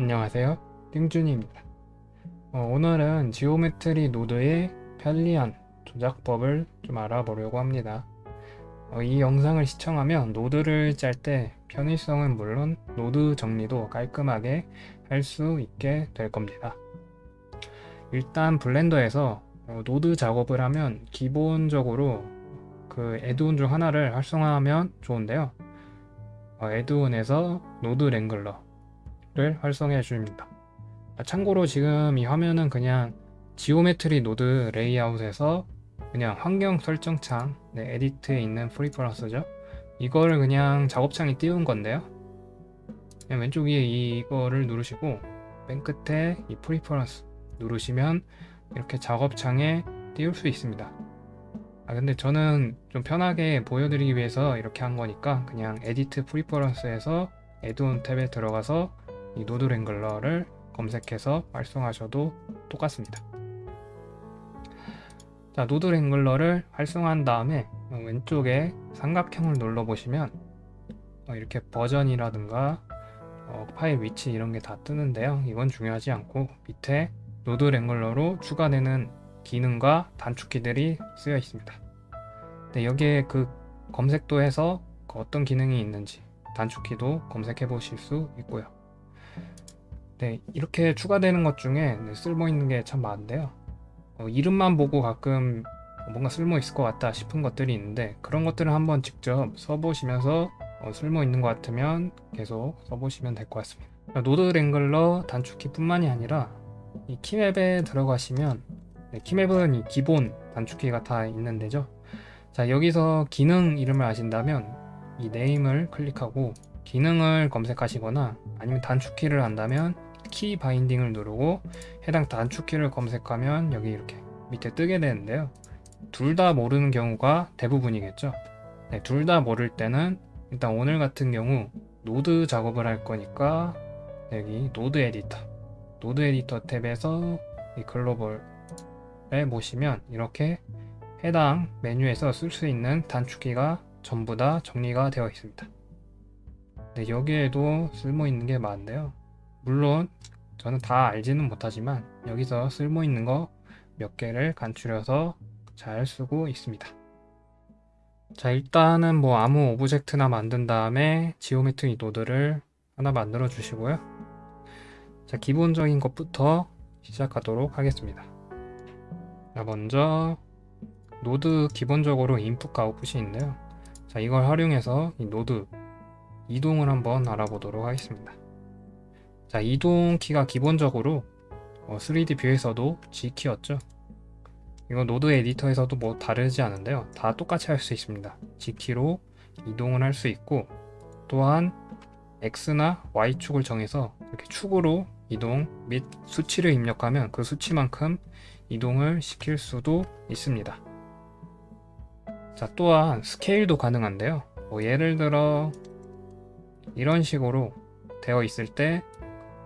안녕하세요. 띵준입니다. 어, 오늘은 geometry node의 편리한 조작법을 좀 알아보려고 합니다. 어, 이 영상을 시청하면 노드를 짤 때 편의성은 물론 노드 정리도 깔끔하게 할 수 있게 될 겁니다. 일단 블렌더에서 어, 노드 작업을 하면 기본적으로 그 add-on 중 하나를 활성화하면 좋은데요. 어, add-on에서 Node Wrangler를 활성해 줍니다. 아, 참고로 지금 이 화면은 그냥 geometry node 레이아웃에서 그냥 환경 설정창 네, Edit에 있는 Preferences죠. 이거를 그냥 작업창에 띄운 건데요. 그냥 왼쪽 위에 이거를 누르시고 맨 끝에 이 Preferences 누르시면 이렇게 작업창에 띄울 수 있습니다. 아 근데 저는 좀 편하게 보여드리기 위해서 이렇게 한 거니까 그냥 Edit Preferences에서 Add-on 탭에 들어가서 이 Node Wrangler를 검색해서 활성하셔도 똑같습니다. 자, Node Wrangler를 활성화한 다음에 왼쪽에 삼각형을 눌러 보시면 어, 이렇게 버전이라든가 어, 파일 위치 이런 게 다 뜨는데요. 이건 중요하지 않고 밑에 Node Wrangler로 추가되는 기능과 단축키들이 쓰여 있습니다. 네, 여기에 그 검색도 해서 그 어떤 기능이 있는지 단축키도 검색해 보실 수 있고요. 네, 이렇게 추가되는 것 중에 네, 쓸모 있는 게 참 많은데요. 어, 이름만 보고 가끔 뭔가 쓸모 있을 것 같다 싶은 것들이 있는데 그런 것들을 한번 직접 써보시면서 어, 쓸모 있는 것 같으면 계속 써보시면 될 것 같습니다. Node Wrangler 단축키 뿐만이 아니라 이 keymap에 들어가시면 네, keymap은 이 기본 단축키가 다 있는 데죠. 자 여기서 기능 이름을 아신다면 이 Name을 클릭하고 기능을 검색하시거나 아니면 단축키를 한다면 Key-Binding을 누르고 해당 단축키를 검색하면 여기 이렇게 밑에 뜨게 되는데요. 둘 다 모르는 경우가 대부분이겠죠. 네, 둘 다 모를 때는 일단 오늘 같은 경우 노드 작업을 할 거니까 여기 Node Editor Node Editor 탭에서 이 Global에 보시면 이렇게 해당 메뉴에서 쓸 수 있는 단축키가 전부 다 정리가 되어 있습니다. 네, 여기에도 쓸모 있는 게 많은데요. 물론 저는 다 알지는 못하지만 여기서 쓸모 있는 거 몇 개를 간추려서 잘 쓰고 있습니다. 자 일단은 뭐 아무 object나 만든 다음에 geometry node를 하나 만들어 주시고요. 자 기본적인 것부터 시작하도록 하겠습니다. 자 먼저 노드 기본적으로 인풋과 아웃풋이 있는데요. 자 이걸 활용해서 이 노드 이동을 한번 알아보도록 하겠습니다. 자 이동 키가 기본적으로 어, 3D 뷰에서도 G키였죠? 이거 Node Editor에서도 뭐 다르지 않은데요. 다 똑같이 할 수 있습니다. G키로 이동을 할 수 있고 또한 X나 Y축을 정해서 이렇게 축으로 이동 및 수치를 입력하면 그 수치만큼 이동을 시킬 수도 있습니다. 자 또한 스케일도 가능한데요. 뭐 예를 들어 이런 식으로 되어 있을 때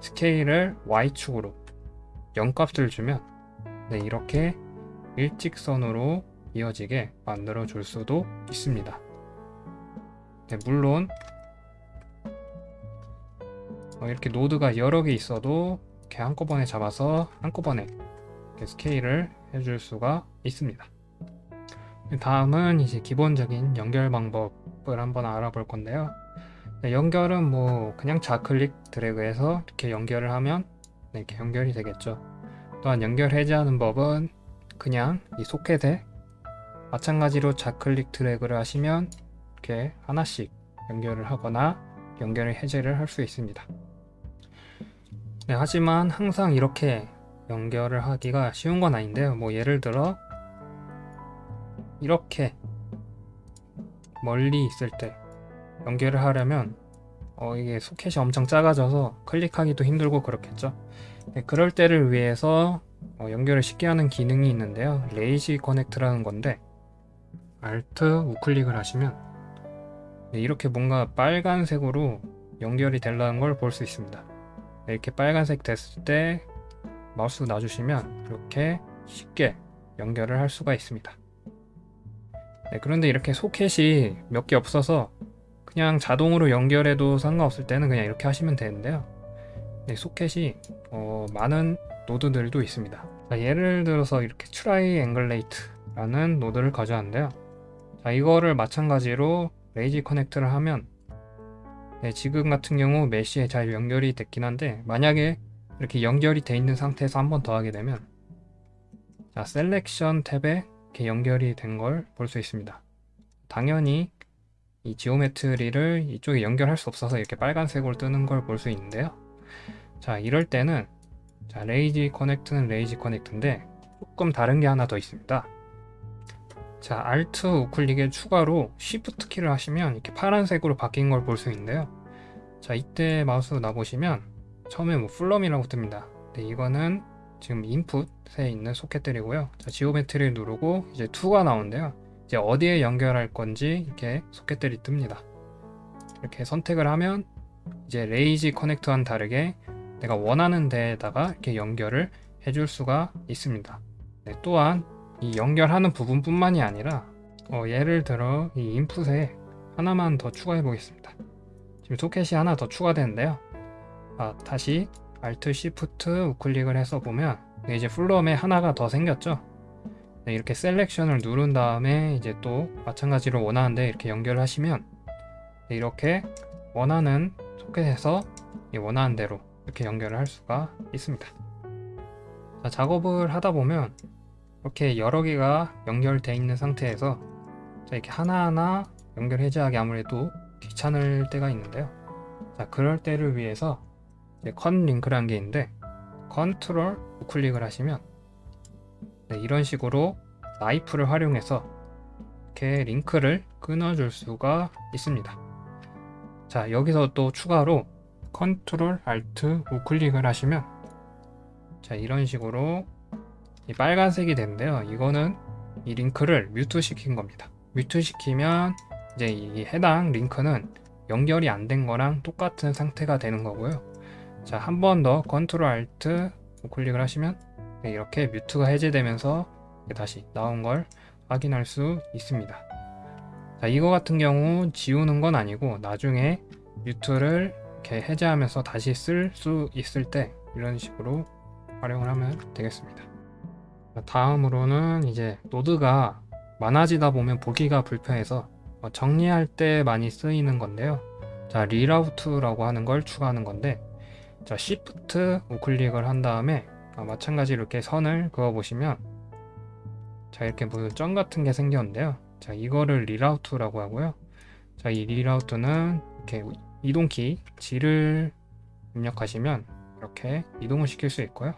스케일을 Y축으로 0값을 주면 네, 이렇게 일직선으로 이어지게 만들어 줄 수도 있습니다. 네, 물론 어, 이렇게 노드가 여러 개 있어도 이렇게 한꺼번에 잡아서 한꺼번에 스케일을 해줄 수가 있습니다. 다음은 이제 기본적인 연결 방법을 한번 알아볼 건데요. 네, 연결은 뭐 그냥 좌클릭 드래그해서 이렇게 연결을 하면 네, 이렇게 연결이 되겠죠. 또한 연결 해제하는 법은 그냥 이 소켓에 마찬가지로 좌클릭 드래그를 하시면 이렇게 하나씩 연결을 하거나 연결을 해제를 할 수 있습니다. 네, 하지만 항상 이렇게 연결을 하기가 쉬운 건 아닌데요. 뭐 예를 들어 이렇게 멀리 있을 때 연결을 하려면 어, 이게 소켓이 엄청 작아져서 클릭하기도 힘들고 그렇겠죠? 네, 그럴 때를 위해서 어, 연결을 쉽게 하는 기능이 있는데요. Lazy Connect라는 건데 Alt 우클릭을 하시면 네, 이렇게 뭔가 빨간색으로 연결이 되려는 걸 볼 수 있습니다. 네, 이렇게 빨간색 됐을 때 마우스 놔주시면 이렇게 쉽게 연결을 할 수가 있습니다. 네, 그런데 이렇게 소켓이 몇 개 없어서 그냥 자동으로 연결해도 상관없을 때는 그냥 이렇게 하시면 되는데요 네, 소켓이 어, 많은 노드들도 있습니다. 자, 예를 들어서 이렇게 Triangulate라는 노드를 가져왔는데요. 자, 이거를 마찬가지로 Lazy Connect를 하면 네, 지금 같은 경우 Mesh에 잘 연결이 됐긴 한데 만약에 이렇게 연결이 돼 있는 상태에서 한 번 더 하게 되면 자, Selection 탭에 이렇게 연결이 된 걸 볼 수 있습니다. 당연히 이 geometry를 이쪽에 연결할 수 없어서 이렇게 빨간색으로 뜨는 걸 볼 수 있는데요. 자, 이럴 때는 자, Lazy Connect는 Lazy Connect인데 조금 다른 게 하나 더 있습니다. 자, Alt 우클릭에 추가로 Shift 키를 하시면 이렇게 파란색으로 바뀐 걸 볼 수 있는데요. 자, 이때 마우스 놔보시면 처음에 뭐 From이라고 뜹니다. 네, 이거는 지금 인풋에 있는 소켓들이고요. 자, Geometry를 누르고 이제 To가 나오는데요. 이제 어디에 연결할 건지 이렇게 소켓들이 뜹니다. 이렇게 선택을 하면 이제 Lazy Connect와는 다르게 내가 원하는 데에다가 이렇게 연결을 해줄 수가 있습니다. 네, 또한 이 연결하는 부분뿐만이 아니라 어, 예를 들어 이 인풋에 하나만 더 추가해 보겠습니다. 지금 소켓이 하나 더 추가되는데요. 아, 다시 Alt Shift 우클릭을 해서 보면 네, 이제 플럼에 하나가 더 생겼죠. 네, 이렇게 셀렉션을 누른 다음에 이제 또 마찬가지로 원하는데 이렇게 연결을 하시면 네, 이렇게 원하는 소켓에서 원하는 대로 이렇게 연결을 할 수가 있습니다. 자, 작업을 하다 보면 이렇게 여러 개가 연결되어 있는 상태에서 자, 이렇게 하나하나 연결 해제하기 아무래도 귀찮을 때가 있는데요. 자, 그럴 때를 위해서 Cut Link라는 게 있는데 컨트롤 우클릭을 하시면 네, 이런 식으로 나이프를 활용해서 이렇게 링크를 끊어줄 수가 있습니다. 자, 여기서 또 추가로 Control Alt 우클릭을 하시면 자 이런 식으로 이 빨간색이 되는데요. 이거는 이 링크를 mute 시킨 겁니다. mute 시키면 이제 이 해당 링크는 연결이 안 된 거랑 똑같은 상태가 되는 거고요. 자 한 번 더 Control Alt 우클릭을 하시면 네, 이렇게 mute가 해제되면서 다시 나온 걸 확인할 수 있습니다. 자 이거 같은 경우 지우는 건 아니고 나중에 mute를 이렇게 해제하면서 다시 쓸 수 있을 때 이런 식으로 활용을 하면 되겠습니다. 다음으로는 이제 노드가 많아지다 보면 보기가 불편해서 어, 정리할 때 많이 쓰이는 건데요. 자 Reroute라고 하는 걸 추가하는 건데 자 Shift 우클릭을 한 다음에 아, 마찬가지로 이렇게 선을 그어 보시면 자 이렇게 무슨 점 같은 게 생겼는데요. 자 이거를 Reroute라고 하고요. 자 이 Reroute는 이렇게 이동키 G를 입력하시면 이렇게 이동을 시킬 수 있고요.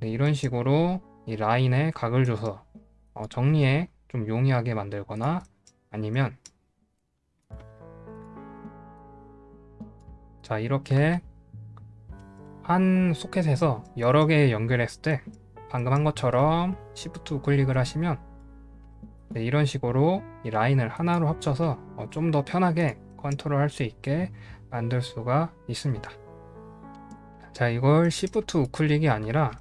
네, 이런 식으로 이 라인에 각을 줘서 어, 정리에 좀 용이하게 만들거나 아니면 자 이렇게 한 소켓에서 여러 개 연결했을 때 방금 한 것처럼 Shift 우클릭을 하시면 네, 이런 식으로 이 라인을 하나로 합쳐서 어, 좀더 편하게 컨트롤 할 수 있게 만들 수가 있습니다. 자 이걸 Shift 우클릭이 아니라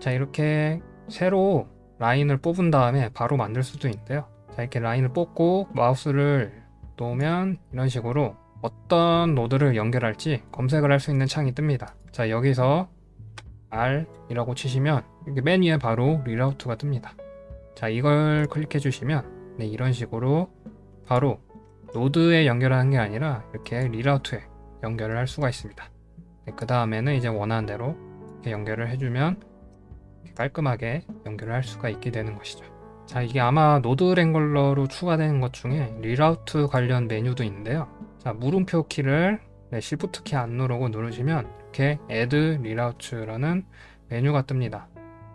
자 이렇게 새로 라인을 뽑은 다음에 바로 만들 수도 있는데요. 자 이렇게 라인을 뽑고 마우스를 놓으면 이런 식으로 어떤 노드를 연결할지 검색을 할 수 있는 창이 뜹니다. 자 여기서 R 이라고 치시면 맨 위에 바로 Reroute가 뜹니다. 자 이걸 클릭해 주시면 네, 이런 식으로 바로 노드에 연결하는 게 아니라 이렇게 Reroute에 연결을 할 수가 있습니다. 네, 그 다음에는 이제 원하는 대로 연결을 해주면 깔끔하게 연결을 할 수가 있게 되는 것이죠. 자 이게 아마 Node Wrangler로 추가되는 것 중에 Reroute 관련 메뉴도 있는데요 자 물음표 키를 네, Shift 키 안 누르고 누르시면 이렇게 Add Reroute라는 메뉴가 뜹니다.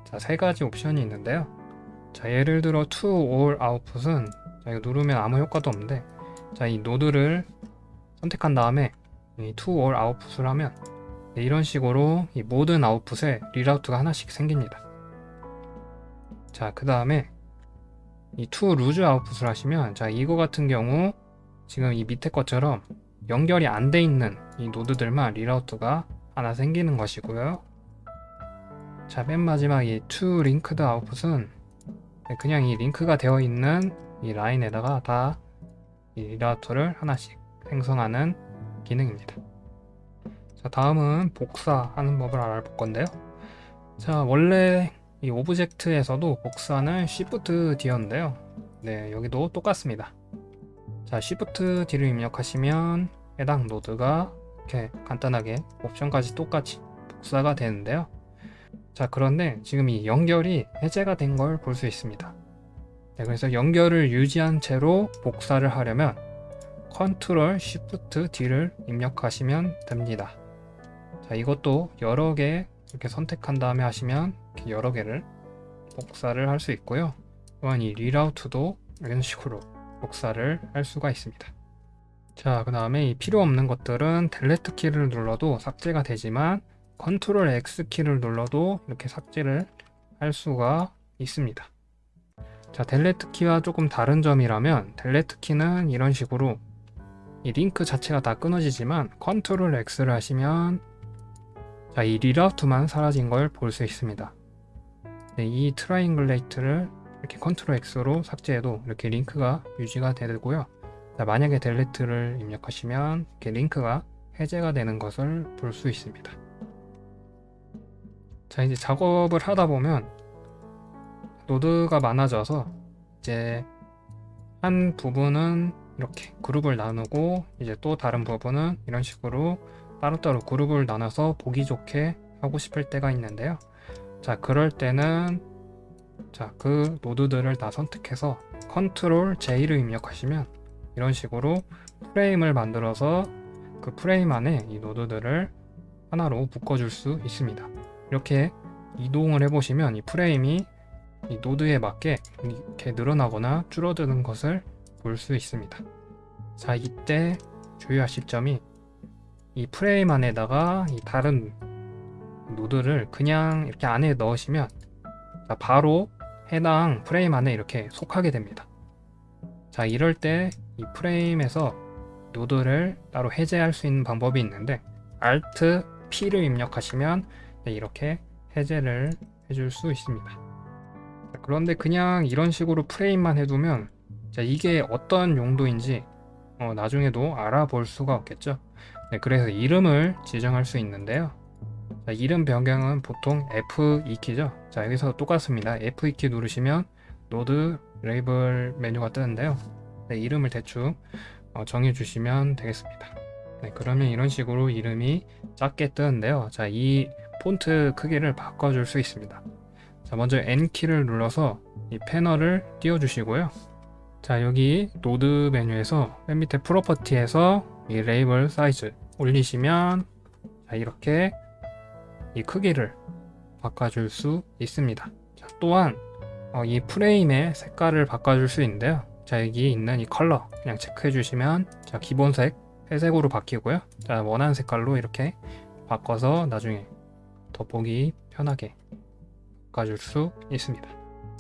자 세 가지 옵션이 있는데요. 자 예를 들어 to all output은 자 이거 누르면 아무 효과도 없는데 자 이 노드를 선택한 다음에 이 to all output을 하면 네, 이런 식으로 이 모든 아웃풋에 Reroute가 하나씩 생깁니다. 자 그 다음에 이 to loose output을 하시면 자 이거 같은 경우 지금 이 밑에 것처럼 연결이 안 돼 있는 이 노드들만 Reroute가 하나 생기는 것이고요. 자 맨 마지막 이 to linked output은 네, 그냥 이 링크가 되어 있는 이 라인에다가 다 이 Reroute를 하나씩 생성하는 기능입니다. 자 다음은 복사하는 법을 알아볼 건데요. 자 원래 이 object에서도 복사는 Shift D였는데요. 네 여기도 똑같습니다 자 Shift D를 입력하시면 해당 노드가 이렇게 간단하게 옵션까지 똑같이 복사가 되는데요. 자 그런데 지금 이 연결이 해제가 된 걸 볼 수 있습니다. 네, 그래서 연결을 유지한 채로 복사를 하려면 Ctrl Shift D를 입력하시면 됩니다. 자 이것도 여러 개 이렇게 선택한 다음에 하시면 여러 개를 복사를 할 수 있고요. 또한 이 Reroute도 이런 식으로 복사를 할 수가 있습니다 자 그 다음에 이 필요 없는 것들은 Delete 키를 눌러도 삭제가 되지만 Control X 키를 눌러도 이렇게 삭제를 할 수가 있습니다 자 Delete 키와 조금 다른 점이라면 Delete 키는 이런 식으로 이 링크 자체가 다 끊어지지만 Control X를 하시면 자, 이 Reroute만 사라진 걸 볼 수 있습니다. 네, 이 Triangulate를 이렇게 Control X로 삭제해도 이렇게 링크가 유지가 되고요. 자, 만약에 Delete를 입력하시면 이렇게 링크가 해제가 되는 것을 볼 수 있습니다. 자, 이제 작업을 하다 보면 노드가 많아져서 이제 한 부분은 이렇게 그룹을 나누고 이제 또 다른 부분은 이런 식으로 따로따로 그룹을 나눠서 보기 좋게 하고 싶을 때가 있는데요 자 그럴 때는 자 그 노드들을 다 선택해서 Control J를 입력하시면 이런 식으로 프레임을 만들어서 그 프레임 안에 이 노드들을 하나로 묶어줄 수 있습니다. 이렇게 이동을 해보시면 이 프레임이 이 노드에 맞게 이렇게 늘어나거나 줄어드는 것을 볼 수 있습니다. 자 이때 주의하실 점이 이 프레임 안에다가 이 다른 노드를 그냥 이렇게 안에 넣으시면 바로 해당 프레임 안에 이렇게 속하게 됩니다. 자 이럴 때 이 프레임에서 노드를 따로 해제할 수 있는 방법이 있는데 Alt P를 입력하시면 이렇게 해제를 해줄 수 있습니다. 자, 그런데 그냥 이런 식으로 프레임만 해두면 자, 이게 어떤 용도인지 어, 나중에도 알아볼 수가 없겠죠? 네, 그래서 이름을 지정할 수 있는데요 자, 이름 변경은 보통 F2키죠? 자 여기서 똑같습니다. F2키 누르시면 노드 레이블 메뉴가 뜨는데요. 네, 이름을 대충 어, 정해 주시면 되겠습니다. 네, 그러면 이런 식으로 이름이 작게 뜨는데요. 자 이 폰트 크기를 바꿔줄 수 있습니다. 자 먼저 N키를 눌러서 이 패널을 띄워 주시고요. 자 여기 노드 메뉴에서 맨 밑에 property에서 이 레이블 사이즈 올리시면 자, 이렇게 이 크기를 바꿔줄 수 있습니다. 자, 또한 어, 이 프레임의 색깔을 바꿔줄 수 있는데요. 자 여기 있는 이 컬러 그냥 체크해 주시면 자 기본색 회색으로 바뀌고요. 자 원하는 색깔로 이렇게 바꿔서 나중에 더 보기 편하게 바꿔줄 수 있습니다.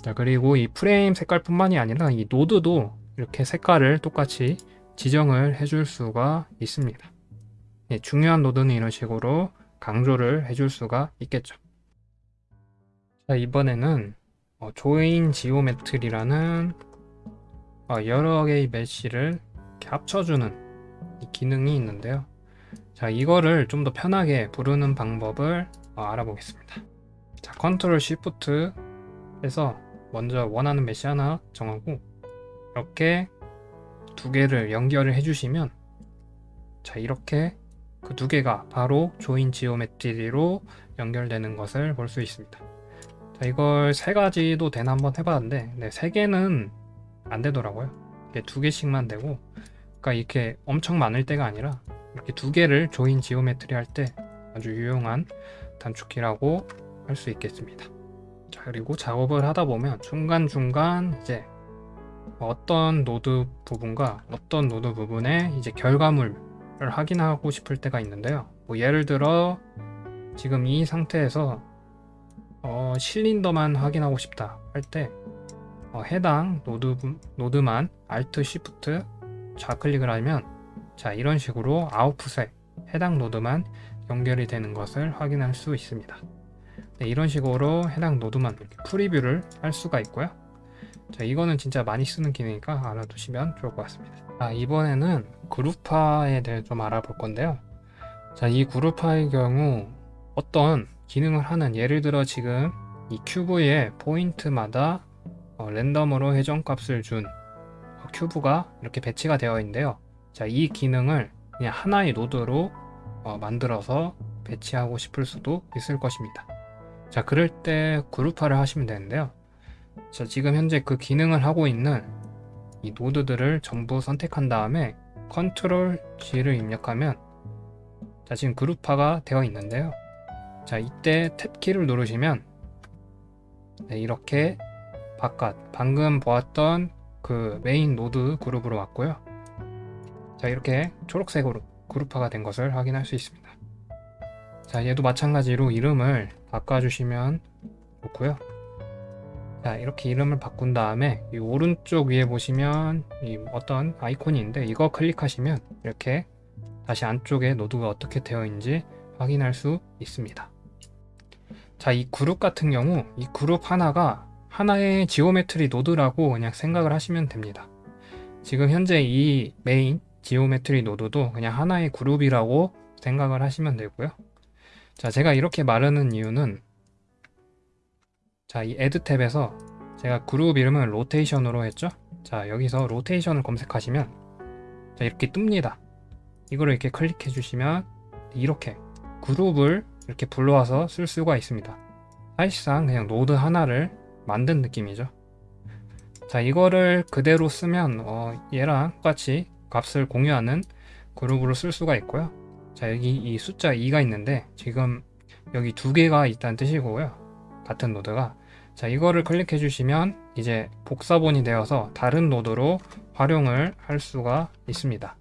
자 그리고 이 프레임 색깔 뿐만이 아니라 이 노드도 이렇게 색깔을 똑같이 지정을 해줄 수가 있습니다. 네, 중요한 노드는 이런 식으로 강조를 해줄 수가 있겠죠. 자, 이번에는 어, Join Geometry라는 어, 여러 개의 메시를 합쳐주는 기능이 있는데요. 자, 이거를 좀 더 편하게 부르는 방법을 어, 알아보겠습니다. 자, 컨트롤 시프트 해서 먼저 원하는 메시 하나 정하고 이렇게 두 개를 연결을 해주시면 자 이렇게 그 두 개가 바로 Join Geometry로 연결되는 것을 볼 수 있습니다. 자 이걸 세 가지도 되나 한번 해봤는데 네, 세 개는 안 되더라고요. 이게 두 개씩만 되고 그러니까 이렇게 엄청 많을 때가 아니라 이렇게 두 개를 Join Geometry 할 때 아주 유용한 단축키라고 할 수 있겠습니다. 자 그리고 작업을 하다 보면 중간중간 이제 어떤 노드 부분과 어떤 노드 부분의 이제 결과물 을 확인하고 싶을 때가 있는데요. 뭐 예를 들어 지금 이 상태에서 어, 실린더만 확인하고 싶다 할때 어, 해당 노드, 노드만 Alt Shift 좌클릭을 하면 자 이런 식으로 아웃풋에 해당 노드만 연결이 되는 것을 확인할 수 있습니다. 네, 이런 식으로 해당 노드만 이렇게 preview를 할 수가 있고요 자 이거는 진짜 많이 쓰는 기능이니까 알아두시면 좋을 것 같습니다 자 이번에는 그룹화에 대해 좀 알아볼 건데요 자, 이 그룹화일 경우 어떤 기능을 하는 예를 들어 지금 이 큐브의 포인트마다 어, 랜덤으로 회전값을 준 어, 큐브가 이렇게 배치가 되어 있는데요. 자, 이 기능을 그냥 하나의 노드로 어, 만들어서 배치하고 싶을 수도 있을 것입니다. 자, 그럴 때 그룹화를 하시면 되는데요. 자, 지금 현재 그 기능을 하고 있는 이 노드들을 전부 선택한 다음에 컨트롤 G를 입력하면 자, 지금 그룹화가 되어 있는데요. 자, 이때 탭키를 누르시면 네, 이렇게 바깥 방금 보았던 그 메인 노드 그룹으로 왔고요. 자, 이렇게 초록색으로 그룹화가 된 것을 확인할 수 있습니다. 자, 얘도 마찬가지로 이름을 바꿔주시면 좋고요. 자, 이렇게 이름을 바꾼 다음에 이 오른쪽 위에 보시면 이 어떤 아이콘이 있는데 이거 클릭하시면 이렇게 다시 안쪽에 노드가 어떻게 되어 있는지 확인할 수 있습니다. 자, 이 그룹 같은 경우 이 그룹 하나가 하나의 geometry 노드라고 그냥 생각을 하시면 됩니다. 지금 현재 이 메인 geometry 노드도 그냥 하나의 그룹이라고 생각을 하시면 되고요. 자, 제가 이렇게 말하는 이유는 자, 이 Add 탭에서 제가 그룹 이름을 로테이션으로 했죠? 자, 여기서 로테이션을 검색하시면 자, 이렇게 뜹니다. 이거를 이렇게 클릭해 주시면 이렇게 그룹을 이렇게 불러와서 쓸 수가 있습니다. 사실상 그냥 노드 하나를 만든 느낌이죠. 자, 이거를 그대로 쓰면 어, 얘랑 똑같이 값을 공유하는 그룹으로 쓸 수가 있고요. 자, 여기 이 숫자 2가 있는데 지금 여기 두 개가 있다는 뜻이고요. 같은 노드가 자 이거를 클릭해 주시면 이제 복사본이 되어서 다른 노드로 활용을 할 수가 있습니다.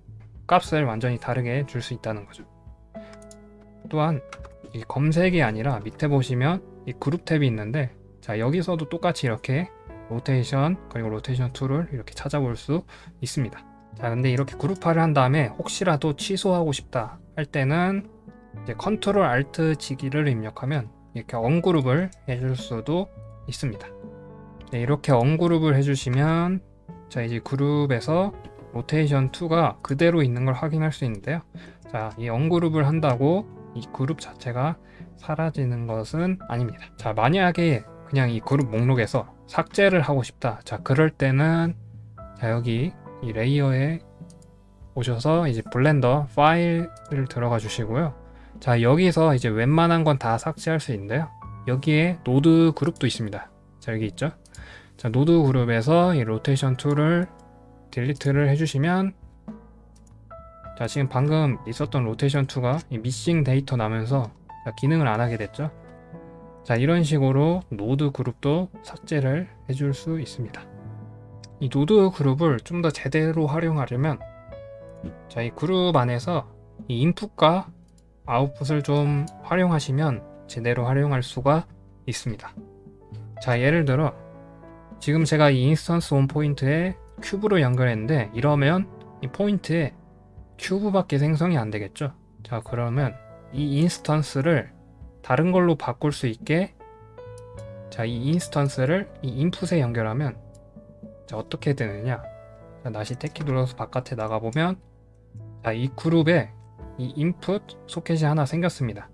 값을 완전히 다르게 줄 수 있다는 거죠. 또한 이 검색이 아니라 밑에 보시면 이 그룹 탭이 있는데 자 여기서도 똑같이 이렇게 로테이션 그리고 로테이션 two를 이렇게 찾아볼 수 있습니다. 자 근데 이렇게 그룹화를 한 다음에 혹시라도 취소하고 싶다 할 때는 이제 컨트롤 Alt G키를 입력하면 이렇게 ungroup을 해줄 수도 있습니다. 네, 이렇게 ungroup을 해주시면 자 이제 그룹에서 로테이션 2가 그대로 있는 걸 확인할 수 있는데요. 자, 이 ungroup을 한다고 이 그룹 자체가 사라지는 것은 아닙니다. 자, 만약에 그냥 이 그룹 목록에서 삭제를 하고 싶다. 자, 그럴 때는 자, 여기 이 레이어에 오셔서 이제 Blender 파일을 들어가 주시고요. 자 여기서 이제 웬만한 건 다 삭제할 수 있는데요 여기에 노드 그룹도 있습니다. 자 여기 있죠? 자 노드 그룹에서 이 rotation 2를 delete를 해주시면 자 지금 방금 있었던 로테이션 2가 이 missing data 나면서 기능을 안 하게 됐죠? 자 이런 식으로 노드 그룹도 삭제를 해줄 수 있습니다. 이 노드 그룹을 좀 더 제대로 활용하려면 자 이 그룹 안에서 이 input과 output을 좀 활용하시면 제대로 활용할 수가 있습니다. 자 예를 들어 지금 제가 이 instance on point에 cube로 연결했는데 이러면 이 포인트에 cube밖에 생성이 안 되겠죠. 자 그러면 이 instance를 다른 걸로 바꿀 수 있게 자 이 instance를 이 input에 연결하면 자 어떻게 되느냐 자, 다시 Tab키 눌러서 바깥에 나가보면 자 이 그룹에 이 input 소켓이 하나 생겼습니다.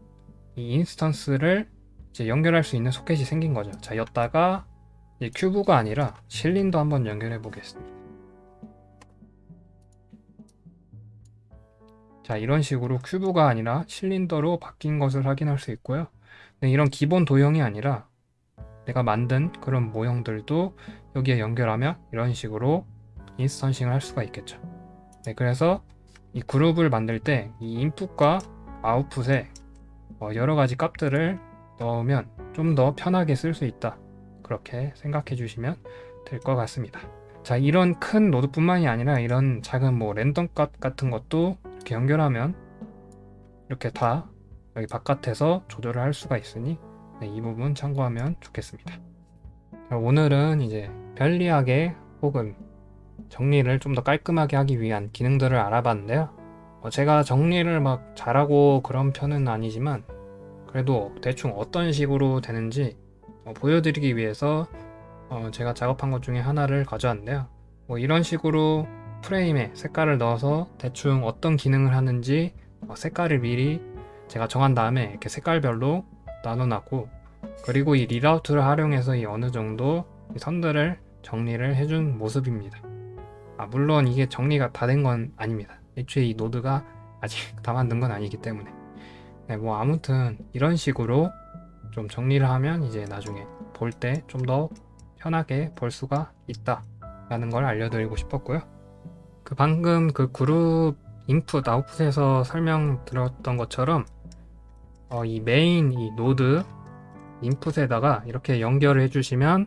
이 instance를 이제 연결할 수 있는 소켓이 생긴 거죠. 자, 여따가 cube가 아니라 실린더 한번 연결해 보겠습니다. 자, 이런 식으로 cube가 아니라 실린더로 바뀐 것을 확인할 수 있고요. 네, 이런 기본 도형이 아니라 내가 만든 그런 모형들도 여기에 연결하면 이런 식으로 인스턴싱을 할 수가 있겠죠. 네, 그래서 이 그룹을 만들 때 이 인풋과 아웃풋에 어, 여러 가지 값들을 넣으면 좀 더 편하게 쓸 수 있다. 그렇게 생각해 주시면 될 것 같습니다. 자 이런 큰 노드뿐만이 아니라 이런 작은 뭐 랜덤 값 같은 것도 이렇게 연결하면 이렇게 다 여기 바깥에서 조절을 할 수가 있으니 네, 이 부분 참고하면 좋겠습니다. 자, 오늘은 이제 편리하게 혹은 정리를 좀 더 깔끔하게 하기 위한 기능들을 알아봤는데요. 어, 제가 정리를 막 잘하고 그런 편은 아니지만 그래도 대충 어떤 식으로 되는지 어, 보여드리기 위해서 어, 제가 작업한 것 중에 하나를 가져왔는데요 뭐 이런 식으로 프레임에 색깔을 넣어서 대충 어떤 기능을 하는지 어, 색깔을 미리 제가 정한 다음에 이렇게 색깔별로 나눠놨고 그리고 이 리라우트를 활용해서 이 어느 정도 이 선들을 정리를 해준 모습입니다. 아, 물론 이게 정리가 다 된 건 아닙니다. 애초에 이 노드가 아직 다 만든 건 아니기 때문에 네, 뭐 아무튼 이런 식으로 좀 정리를 하면 이제 나중에 볼 때 좀 더 편하게 볼 수가 있다 라는 걸 알려드리고 싶었고요. 그 방금 그 그룹 input output에서 설명드렸던 것처럼 어, 이 메인 이 노드 input에다가 이렇게 연결을 해주시면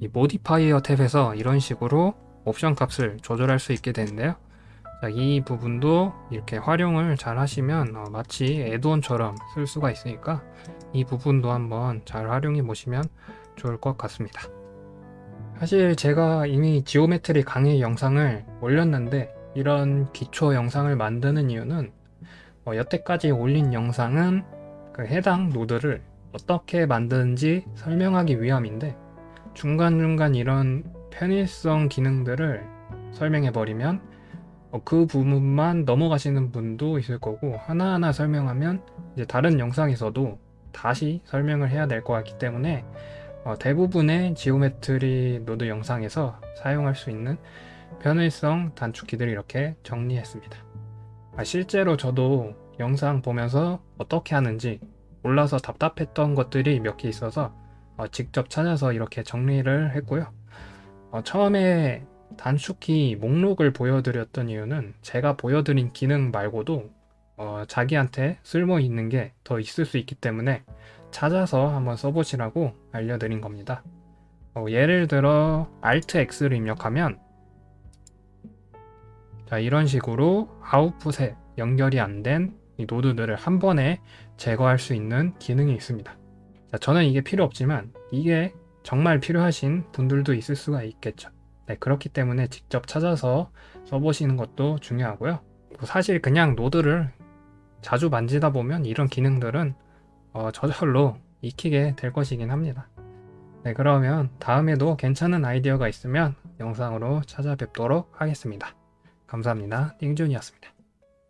이 modifier tab에서 이런 식으로 옵션 값을 조절할 수 있게 되는데요. 자, 이 부분도 이렇게 활용을 잘 하시면 어, 마치 add-on처럼 쓸 수가 있으니까 이 부분도 한번 잘 활용해 보시면 좋을 것 같습니다. 사실 제가 이미 geometry 강의 영상을 올렸는데 이런 기초 영상을 만드는 이유는 어, 여태까지 올린 영상은 그 해당 노드를 어떻게 만드는지 설명하기 위함인데 중간중간 이런 편의성 기능들을 설명해 버리면 어, 그 부분만 넘어가시는 분도 있을 거고 하나하나 설명하면 이제 다른 영상에서도 다시 설명을 해야 될 것 같기 때문에 어, 대부분의 geometry node 영상에서 사용할 수 있는 편의성 단축키들을 이렇게 정리했습니다. 아, 실제로 저도 영상 보면서 어떻게 하는지 몰라서 답답했던 것들이 몇 개 있어서 어, 직접 찾아서 이렇게 정리를 했고요. 어, 처음에 단축키 목록을 보여드렸던 이유는 제가 보여드린 기능 말고도 어, 자기한테 쓸모 있는 게 더 있을 수 있기 때문에 찾아서 한번 써보시라고 알려드린 겁니다. 어, 예를 들어 Alt X를 입력하면 자 이런 식으로 아웃풋에 연결이 안 된 이 노드들을 한 번에 제거할 수 있는 기능이 있습니다. 자, 저는 이게 필요 없지만 이게 정말 필요하신 분들도 있을 수가 있겠죠. 네, 그렇기 때문에 직접 찾아서 써보시는 것도 중요하고요. 사실 그냥 노드를 자주 만지다 보면 이런 기능들은 어, 저절로 익히게 될 것이긴 합니다. 네, 그러면 다음에도 괜찮은 아이디어가 있으면 영상으로 찾아뵙도록 하겠습니다. 감사합니다. 띵준이었습니다.